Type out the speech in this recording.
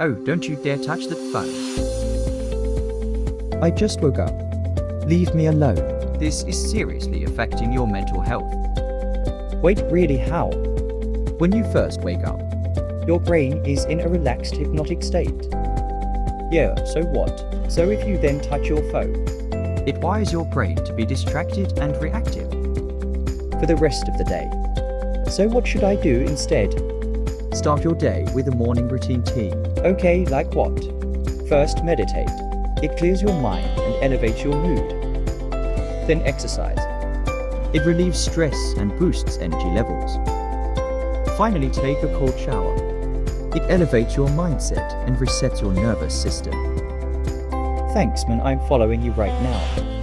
Oh, don't you dare touch that phone. I just woke up. Leave me alone. This is seriously affecting your mental health. Wait, really how? When you first wake up, Your brain is in a relaxed hypnotic state. Yeah, so what? So if you then touch your phone, it wires your brain to be distracted and reactive. for the rest of the day. So what should I do instead? Start your day with a morning routine tea. Okay, like what? First, meditate. It clears your mind and elevates your mood. Then exercise. It relieves stress and boosts energy levels. Finally, take a cold shower. It elevates your mindset and resets your nervous system. Thanks, man, I'm following you right now.